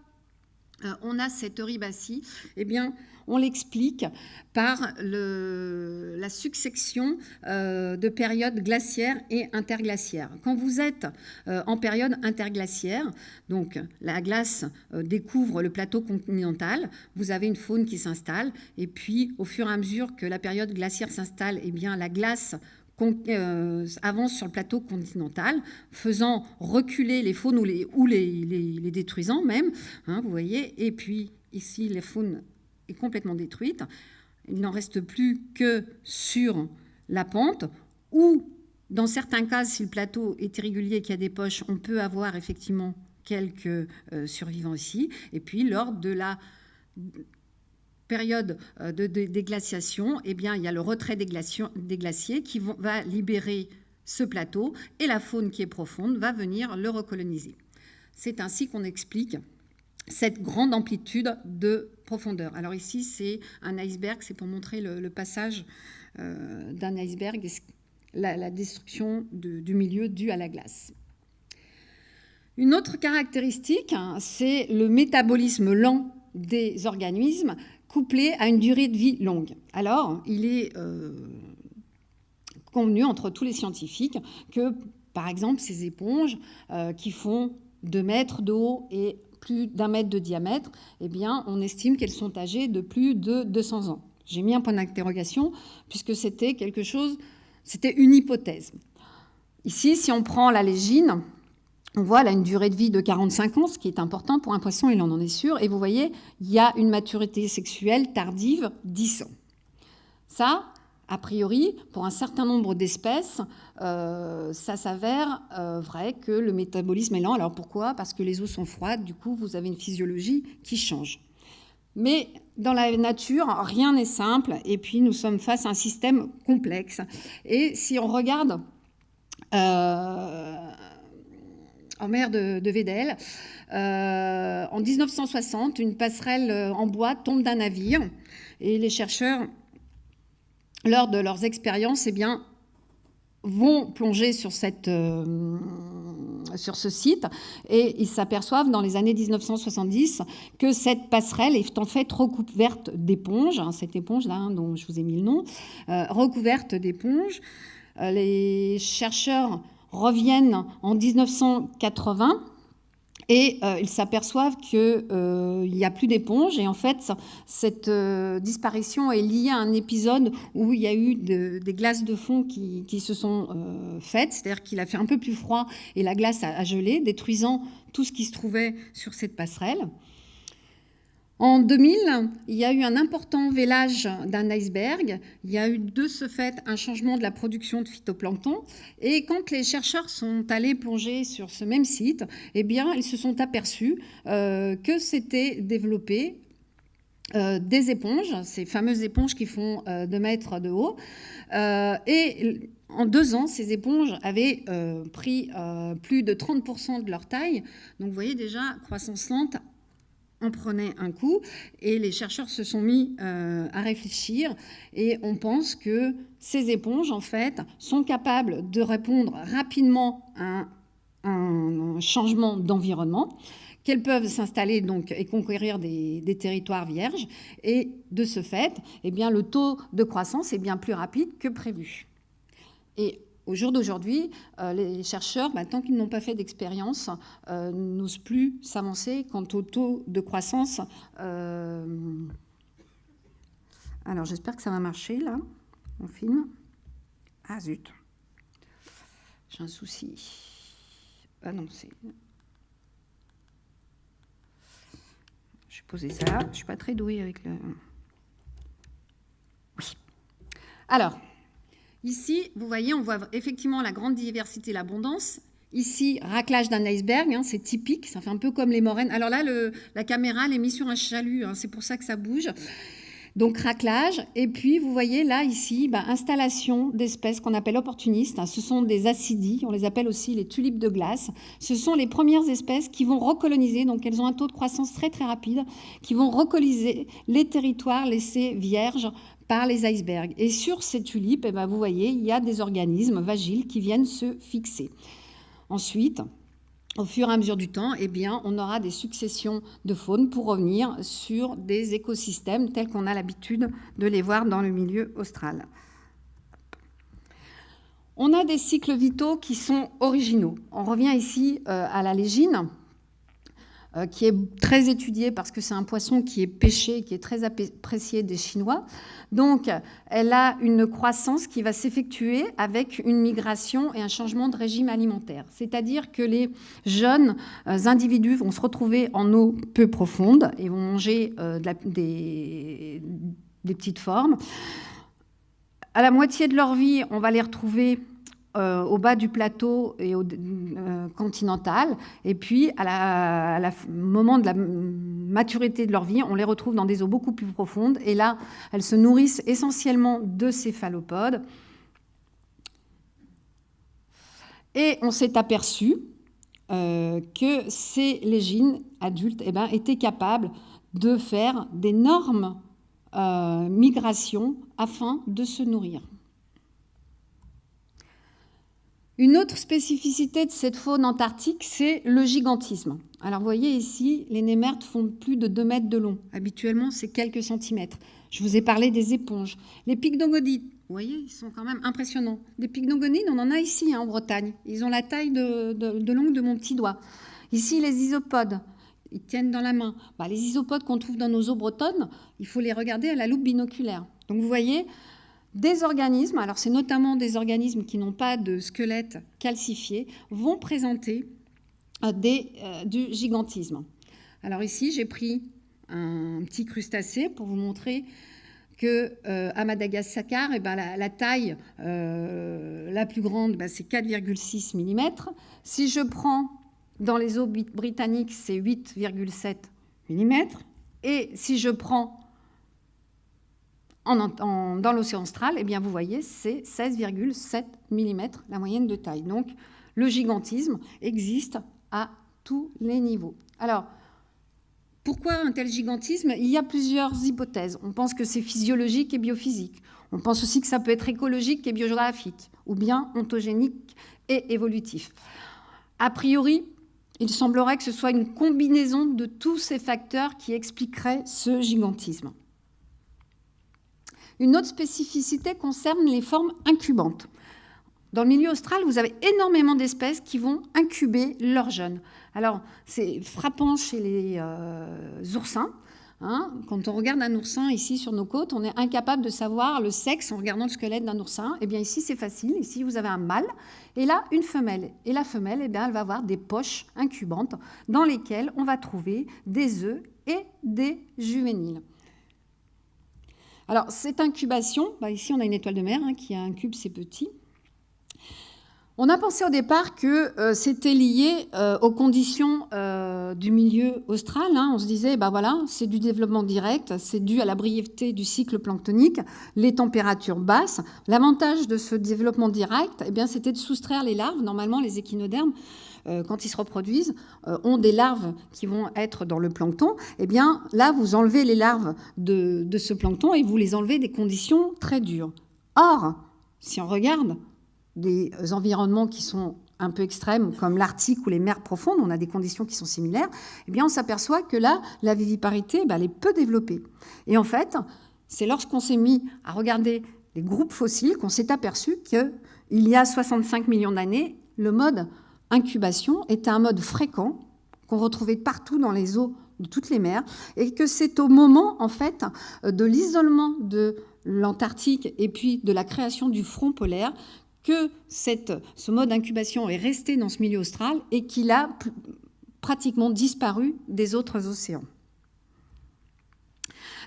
on a cette ribassie Eh bien, on l'explique par la succession euh, de périodes glaciaires et interglaciaires. Quand vous êtes euh, en période interglaciaire, donc la glace découvre le plateau continental, vous avez une faune qui s'installe, et puis au fur et à mesure que la période glaciaire s'installe, eh bien la glace euh, avance sur le plateau continental, faisant reculer les faunes ou les, ou les, détruisant même, hein, vous voyez, et puis ici la faune est complètement détruite, il n'en reste plus que sur la pente, ou dans certains cas, si le plateau est irrégulier et qu'il y a des poches, on peut avoir effectivement quelques euh, survivants ici, et puis lors de la période euh, de, déglaciation, eh bien, il y a le retrait des, des glaciers qui va libérer ce plateau et la faune qui est profonde va venir le recoloniser. C'est ainsi qu'on explique cette grande amplitude de profondeur. Alors ici, c'est un iceberg, c'est pour montrer le, passage euh, d'un iceberg, la, la destruction du milieu due à la glace. Une autre caractéristique, hein, c'est le métabolisme lent des organismes couplé à une durée de vie longue. Alors, il est euh, convenu entre tous les scientifiques que, par exemple, ces éponges euh, qui font 2 mètres de haut et plus d'un mètre de diamètre, eh bien, on estime qu'elles sont âgées de plus de 200 ans. J'ai mis un point d'interrogation puisque c'était quelque chose, c'était une hypothèse. Ici, si on prend la légine, on voit là une durée de vie de 45 ans, ce qui est important pour un poisson, il en est sûr. Et vous voyez, il y a une maturité sexuelle tardive 10 ans. Ça, a priori, pour un certain nombre d'espèces, euh, ça s'avère euh, vrai que le métabolisme est lent. Alors pourquoi? Parce que les eaux sont froides, du coup, vous avez une physiologie qui change. Mais dans la nature, rien n'est simple, et puis nous sommes face à un système complexe. Et si on regarde euh, en mer de, de Vedel. Euh, en 1960, une passerelle euh, en bois tombe d'un navire et les chercheurs, lors de leurs expériences, eh bien, vont plonger sur, cette, euh, sur ce site et ils s'aperçoivent dans les années 1970 que cette passerelle est en fait recouverte d'éponges, hein, cette éponge-là hein, dont je vous ai mis le nom, recouverte d'éponges. les chercheurs reviennent en 1980 et euh, ils s'aperçoivent qu'il euh, n'y a plus d'éponge. Et en fait, cette euh, disparition est liée à un épisode où il y a eu des glaces de fond qui, se sont faites. C'est-à-dire qu'il a fait un peu plus froid et la glace a gelé, détruisant tout ce qui se trouvait sur cette passerelle. En 2000, il y a eu un important vélage d'un iceberg. Il y a eu de ce fait un changement de la production de phytoplancton. Et quand les chercheurs sont allés plonger sur ce même site, eh bien, ils se sont aperçus euh, que s'étaient développées euh, des éponges, ces fameuses éponges qui font 2 euh, mètres de haut. et en deux ans, ces éponges avaient pris plus de 30% de leur taille. Donc vous voyez déjà, croissance lente en prenait un coup et les chercheurs se sont mis euh, à réfléchir et on pense que ces éponges en fait sont capables de répondre rapidement à un, changement d'environnement qu'elles peuvent s'installer donc et conquérir des, territoires vierges et de ce fait eh bien le taux de croissance est bien plus rapide que prévu. Et au jour d'aujourd'hui, euh, les chercheurs, tant qu'ils n'ont pas fait d'expérience, euh, n'osent plus s'avancer quant au taux de croissance. Euh, alors j'espère que ça va marcher là. On filme. Ah zut. J'ai un souci. Ah non, c'est... Je vais poser ça. Je ne suis pas très douée avec le... Oui. Alors... Ici, vous voyez, on voit effectivement la grande diversité, l'abondance. Ici, raclage d'un iceberg, hein, c'est typique, ça fait un peu comme les moraines. Alors là, la caméra, elle est mise sur un chalut, hein, c'est pour ça que ça bouge. Donc craquelage, et puis vous voyez là, ici, bah, installation d'espèces qu'on appelle opportunistes. Ce sont des acidies, on les appelle aussi les tulipes de glace. Ce sont les premières espèces qui vont recoloniser, donc elles ont un taux de croissance très très rapide, qui vont recoloniser les territoires laissés vierges par les icebergs. Et sur ces tulipes, eh ben, vous voyez, il y a des organismes vagiles qui viennent se fixer. Ensuite, au fur et à mesure du temps, eh bien, on aura des successions de faune pour revenir sur des écosystèmes tels qu'on a l'habitude de les voir dans le milieu austral. On a des cycles vitaux qui sont originaux. On revient ici euh, à la légine. Euh, qui est très étudiée parce que c'est un poisson qui est pêché, qui est très apprécié des Chinois. Donc, elle a une croissance qui va s'effectuer avec une migration et un changement de régime alimentaire. C'est-à-dire que les jeunes euh, individus vont se retrouver en eau peu profonde et vont manger euh, des, des petites formes. À la moitié de leur vie, on va les retrouver euh, au bas du plateau et au euh, continental. Et puis, à la, moment de la maturité de leur vie, on les retrouve dans des eaux beaucoup plus profondes. Et là, elles se nourrissent essentiellement de céphalopodes. Et on s'est aperçu euh, que ces légines adultes eh ben, étaient capables de faire d'énormes migrations afin de se nourrir. Une autre spécificité de cette faune antarctique, c'est le gigantisme. Alors vous voyez ici, les némertes font plus de 2 mètres de long. Habituellement, c'est quelques centimètres. Je vous ai parlé des éponges. Les pycnogonides, vous voyez, ils sont quand même impressionnants. Des pycnogonides, on en a ici hein, en Bretagne. Ils ont la taille de, de, longue de mon petit doigt. Ici, les isopodes, ils tiennent dans la main. Bah, les isopodes qu'on trouve dans nos eaux bretonnes, il faut les regarder à la loupe binoculaire. Donc vous voyez, des organismes, alors c'est notamment des organismes qui n'ont pas de squelette calcifié, vont présenter euh, euh, du gigantisme. Alors ici, j'ai pris un petit crustacé pour vous montrer que euh, Madagascar, eh ben, la, taille la plus grande, ben, c'est 4,6 mm. Si je prends dans les eaux britanniques, c'est 8,7 mm. Et si je prends dans l'océan austral, eh bien, vous voyez, c'est 16,7 mm la moyenne de taille. Donc, le gigantisme existe à tous les niveaux. Alors, pourquoi un tel gigantisme? Il y a plusieurs hypothèses. On pense que c'est physiologique et biophysique. On pense aussi que ça peut être écologique et biogéographique, ou bien ontogénique et évolutif. A priori, il semblerait que ce soit une combinaison de tous ces facteurs qui expliqueraient ce gigantisme. Une autre spécificité concerne les formes incubantes. Dans le milieu austral, vous avez énormément d'espèces qui vont incuber leurs jeunes. Alors, c'est frappant chez les euh, oursins. Hein. Quand on regarde un oursin ici sur nos côtes, on est incapable de savoir le sexe en regardant le squelette d'un oursin. Eh bien, ici, c'est facile. Ici, vous avez un mâle et là, une femelle. Et la femelle, eh bien, elle va avoir des poches incubantes dans lesquelles on va trouver des œufs et des juvéniles. Alors, cette incubation, bah, ici on a une étoile de mer hein, qui incube ses petits. On a pensé au départ que euh, c'était lié euh, aux conditions euh, du milieu austral. Hein. On se disait, bah voilà, c'est du développement direct, c'est dû à la brièveté du cycle planctonique, les températures basses. L'avantage de ce développement direct, eh bien, c'était de soustraire les larves. Normalement, les échinodermes quand ils se reproduisent, euh, ont des larves qui vont être dans le plancton, eh bien là, vous enlevez les larves de, ce plancton et vous les enlevez des conditions très dures. Or, si on regarde des environnements qui sont un peu extrêmes, comme l'Arctique ou les mers profondes, on a des conditions qui sont similaires, eh bien on s'aperçoit que là, la viviparité, bah, elle est peu développée. Et en fait, c'est lorsqu'on s'est mis à regarder les groupes fossiles qu'on s'est aperçu qu'il y a 65 millions d'années, le mode incubation était un mode fréquent qu'on retrouvait partout dans les eaux de toutes les mers et que c'est au moment en fait de l'isolement de l'Antarctique et puis de la création du front polaire que ce mode d'incubation est resté dans ce milieu austral et qu'il a pratiquement disparu des autres océans.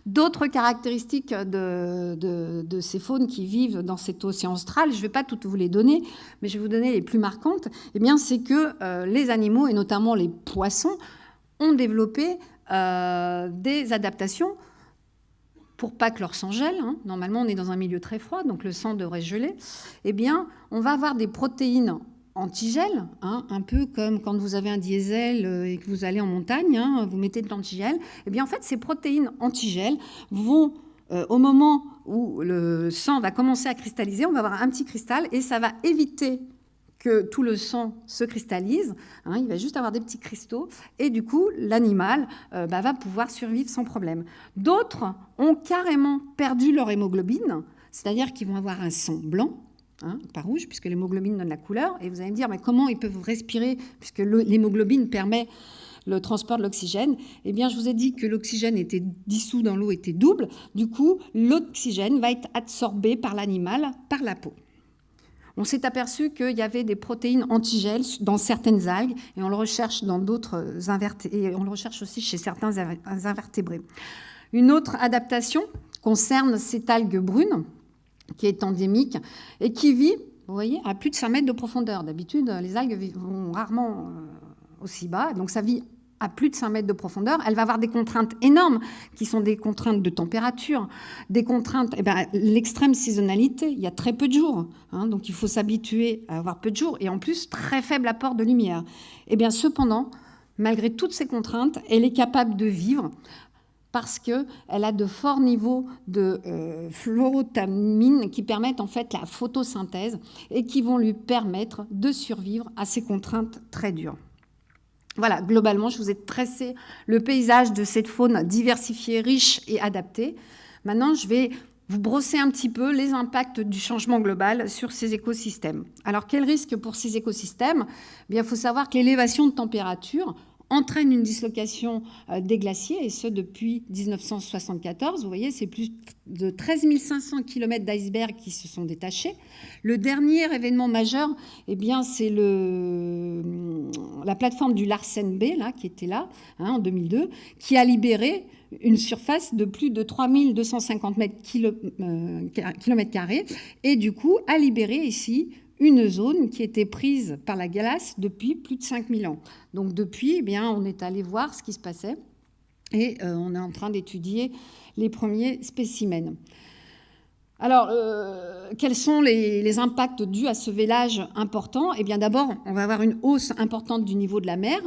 D'autres caractéristiques de, ces faunes qui vivent dans cet océan austral, je ne vais pas toutes vous les donner, mais je vais vous donner les plus marquantes, eh c'est que euh, les animaux, et notamment les poissons, ont développé euh, des adaptations pour pas que leur sang gèle, hein. normalement on est dans un milieu très froid, donc le sang devrait geler, eh bien on va avoir des protéines antigel, hein, un peu comme quand vous avez un diesel euh, et que vous allez en montagne, hein, vous mettez de l'antigel. Eh bien, en fait, ces protéines antigel vont, euh, au moment où le sang va commencer à cristalliser, on va avoir un petit cristal et ça va éviter que tout le sang se cristallise. Hein, il va juste avoir des petits cristaux et du coup, l'animal euh, bah, va pouvoir survivre sans problème. D'autres ont carrément perdu leur hémoglobine, c'est-à-dire qu'ils vont avoir un sang blanc Hein, pas rouge, puisque l'hémoglobine donne la couleur. Et vous allez me dire, mais comment ils peuvent respirer, puisque l'hémoglobine permet le transport de l'oxygène? Eh bien, je vous ai dit que l'oxygène était dissous dans l'eau, était double. Du coup, l'oxygène va être absorbé par l'animal, par la peau. On s'est aperçu qu'il y avait des protéines antigèles dans certaines algues, et on le recherche dans d'autres invertébrés, et on le recherche aussi chez certains invertébrés. Une autre adaptation concerne cette algue brune, qui est endémique et qui vit, vous voyez, à plus de 5 mètres de profondeur. D'habitude, les algues vont rarement euh, aussi bas, donc ça vit à plus de 5 mètres de profondeur, elle va avoir des contraintes énormes, qui sont des contraintes de température, des contraintes, eh ben, l'extrême saisonnalité, il y a très peu de jours, hein, donc il faut s'habituer à avoir peu de jours, et en plus, très faible apport de lumière. Eh bien cependant, malgré toutes ces contraintes, elle est capable de vivre parce qu'elle a de forts niveaux de euh, fluorotamine qui permettent en fait la photosynthèse et qui vont lui permettre de survivre à ces contraintes très dures. Voilà, globalement, je vous ai tressé le paysage de cette faune diversifiée, riche et adaptée. Maintenant, je vais vous brosser un petit peu les impacts du changement global sur ces écosystèmes. Alors, quel risque pour ces écosystèmes? Eh Bien, Il faut savoir que l'élévation de température entraîne une dislocation euh, des glaciers, et ce depuis 1974. Vous voyez, c'est plus de 13 500 km d'icebergs qui se sont détachés. Le dernier événement majeur, eh c'est la plateforme du Larsen B, là, qui était là, hein, en 2002, qui a libéré une surface de plus de 3250 mètres km carrés, et du coup a libéré ici une zone qui était prise par la glace depuis plus de 5000 ans. Donc depuis, eh bien, on est allé voir ce qui se passait et euh, on est en train d'étudier les premiers spécimens. Alors, euh, quels sont les, impacts dus à ce vélage important? Eh bien, d'abord, on va avoir une hausse importante du niveau de la mer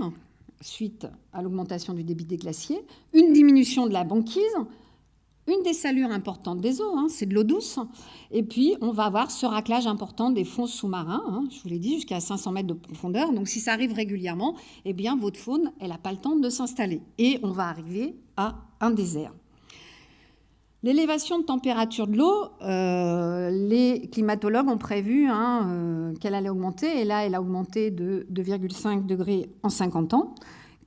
suite à l'augmentation du débit des glaciers, une diminution de la banquise, une dessalure importante des eaux, hein, c'est de l'eau douce. Et puis, on va avoir ce raclage important des fonds sous-marins, hein, je vous l'ai dit, jusqu'à 500 mètres de profondeur. Donc, si ça arrive régulièrement, eh bien, votre faune, elle n'a pas le temps de s'installer. Et on va arriver à un désert. L'élévation de température de l'eau, euh, les climatologues ont prévu hein, euh, qu'elle allait augmenter, et là, elle a augmenté de 2,5 degrés en 50 ans.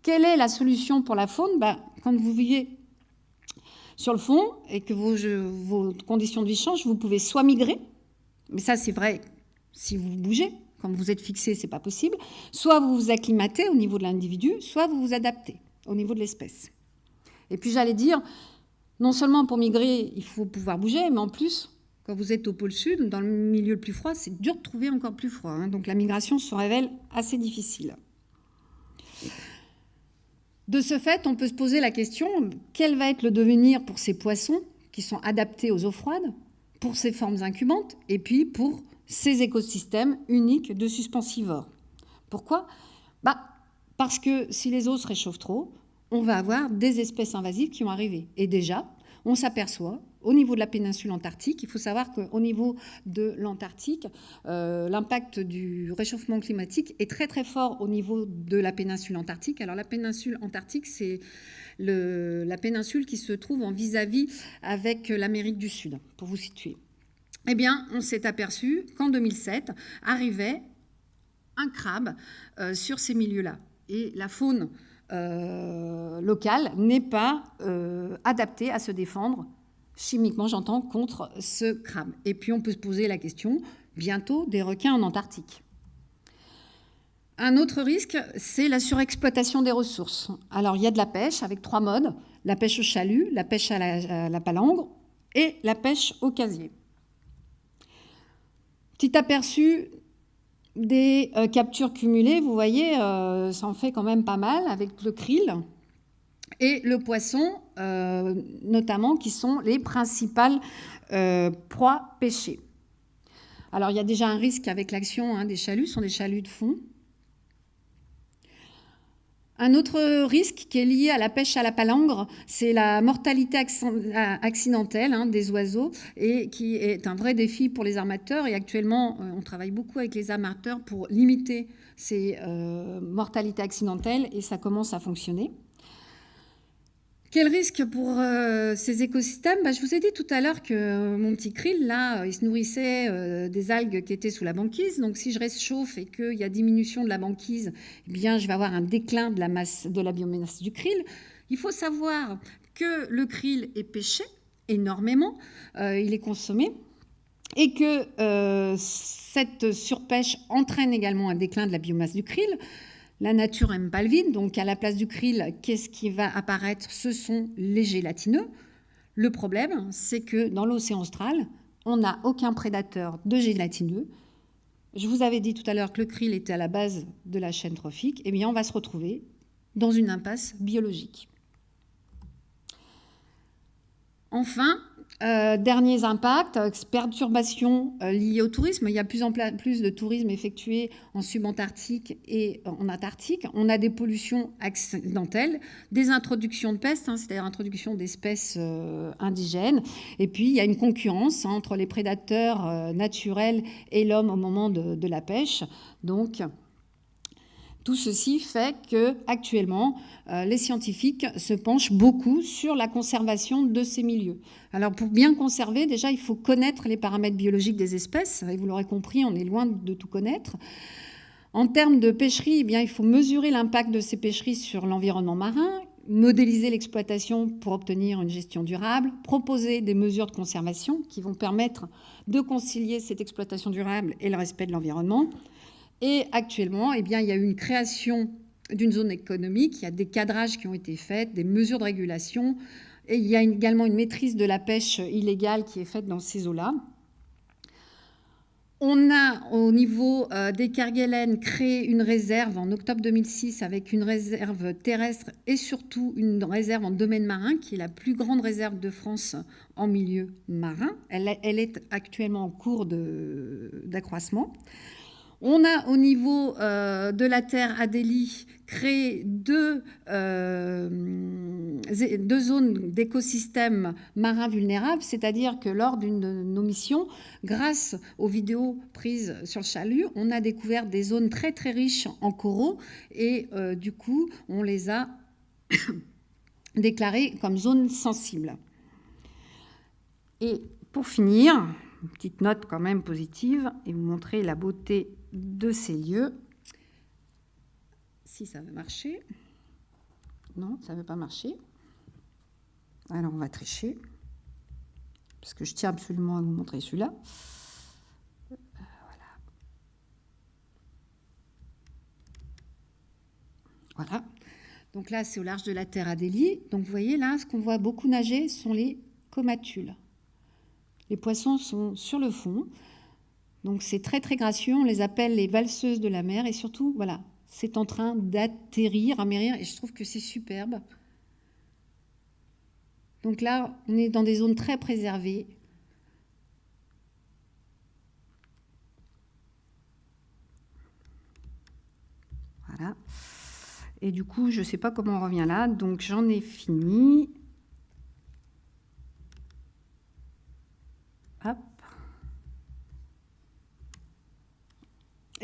Quelle est la solution pour la faune? Ben, Quand vous voyez sur le fond et que vos, conditions de vie changent, vous pouvez soit migrer, mais ça c'est vrai si vous bougez, quand vous êtes fixé, c'est pas possible, soit vous vous acclimatez au niveau de l'individu, soit vous vous adaptez au niveau de l'espèce. Et puis j'allais dire, non seulement pour migrer, il faut pouvoir bouger, mais en plus, quand vous êtes au pôle sud, dans le milieu le plus froid, c'est dur de trouver encore plus froid. Hein. donc la migration se révèle assez difficile. De ce fait, on peut se poser la question, quel va être le devenir pour ces poissons qui sont adaptés aux eaux froides, pour ces formes incubantes, et puis pour ces écosystèmes uniques de suspensivores Pourquoi? Bah, Parce que si les eaux se réchauffent trop, on va avoir des espèces invasives qui vont arriver. Et déjà, on s'aperçoit au niveau de la péninsule antarctique, il faut savoir qu'au niveau de l'Antarctique, euh, l'impact du réchauffement climatique est très très fort au niveau de la péninsule antarctique. Alors la péninsule antarctique, c'est la péninsule qui se trouve en vis-à-vis avec l'Amérique du Sud, pour vous situer. Eh bien, on s'est aperçu qu'en 2007 arrivait un crabe euh, sur ces milieux-là. Et la faune euh, locale n'est pas adaptée à se défendre chimiquement j'entends, contre ce crabe. Et puis on peut se poser la question, bientôt, des requins en Antarctique. Un autre risque, c'est la surexploitation des ressources. Alors il y a de la pêche avec trois modes, la pêche au chalut, la pêche à la, palangre et la pêche au casier. Petit aperçu des euh, captures cumulées, vous voyez, euh, ça en fait quand même pas mal avec le krill. Et le poisson, euh, notamment, qui sont les principales euh, proies pêchées. Alors, il y a déjà un risque avec l'action hein, des chaluts, ce sont des chaluts de fond. Un autre risque qui est lié à la pêche à la palangre, c'est la mortalité accidentelle hein, des oiseaux et qui est un vrai défi pour les armateurs. Et actuellement, euh, on travaille beaucoup avec les armateurs pour limiter ces mortalités accidentelles et ça commence à fonctionner. Quel risque pour euh, ces écosystèmes? Bah, Je vous ai dit tout à l'heure que mon petit krill, là, euh, il se nourrissait euh, des algues qui étaient sous la banquise. Donc, si je réchauffe et qu'il y a diminution de la banquise, eh bien, je vais avoir un déclin de la, masse, de la biomasse du krill. Il faut savoir que le krill est pêché énormément, il est consommé, et que cette surpêche entraîne également un déclin de la biomasse du krill. La nature aime pas le vide, donc à la place du krill, qu'est-ce qui va apparaître? Ce sont les gélatineux. Le problème, c'est que dans l'océan austral, on n'a aucun prédateur de gélatineux. Je vous avais dit tout à l'heure que le krill était à la base de la chaîne trophique. Eh bien, on va se retrouver dans une impasse biologique. Enfin, euh, derniers impacts, perturbations euh, liées au tourisme. Il y a plus en plus de tourisme effectué en subantarctique et en antarctique. On a des pollutions accidentelles, des introductions de pestes, hein, c'est-à-dire introduction d'espèces euh, indigènes. Et puis, il y a une concurrence entre les prédateurs naturels et l'homme au moment de, de la pêche. Donc, tout ceci fait que actuellement, euh, les scientifiques se penchent beaucoup sur la conservation de ces milieux. Alors pour bien conserver, déjà, il faut connaître les paramètres biologiques des espèces. Et vous l'aurez compris, on est loin de tout connaître. En termes de pêcherie, eh il faut mesurer l'impact de ces pêcheries sur l'environnement marin, modéliser l'exploitation pour obtenir une gestion durable, proposer des mesures de conservation qui vont permettre de concilier cette exploitation durable et le respect de l'environnement, et actuellement, eh bien, il y a eu une création d'une zone économique, il y a des cadrages qui ont été faits, des mesures de régulation, et il y a également une maîtrise de la pêche illégale qui est faite dans ces eaux-là. On a au niveau euh, des Kerguelen créé une réserve en octobre 2006 avec une réserve terrestre et surtout une réserve en domaine marin qui est la plus grande réserve de France en milieu marin. Elle, elle est actuellement en cours d'accroissement. On a au niveau euh, de la Terre Adélie créé deux, euh, deux zones d'écosystèmes marins vulnérables, c'est-à-dire que lors d'une de nos missions, grâce aux vidéos prises sur le chalut, on a découvert des zones très très riches en coraux et euh, du coup on les a *coughs* déclarées comme zones sensibles. Et pour finir, une petite note quand même positive et vous montrer la beauté de ces lieux. Si ça veut marcher. Non, ça ne veut pas marcher. Alors on va tricher. Parce que je tiens absolument à vous montrer celui-là. Voilà. Voilà. Donc là, c'est au large de la Terre Adélie. Donc vous voyez là, ce qu'on voit beaucoup nager sont les comatules. Les poissons sont sur le fond. Donc c'est très très gracieux, on les appelle les valseuses de la mer et surtout, voilà, c'est en train d'atterrir, amérir et je trouve que c'est superbe. Donc là, on est dans des zones très préservées. Voilà. Et du coup, je ne sais pas comment on revient là, donc j'en ai fini.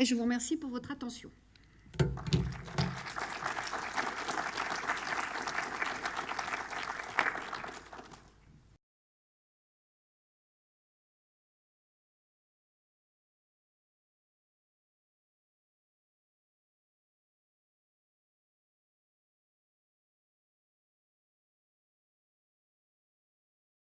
Et je vous remercie pour votre attention.